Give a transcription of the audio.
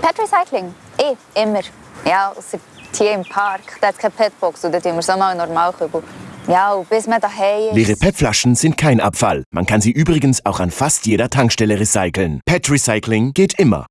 Pet Recycling? Ich, eh, immer. Ja, außer hier im Park. Da hat keine Petbox und da haben wir so mal Normalkübel. Ja, bis man daheim ist... Leere PET-Flaschen sind kein Abfall. Man kann sie übrigens auch an fast jeder Tankstelle recyceln. PET Recycling geht immer.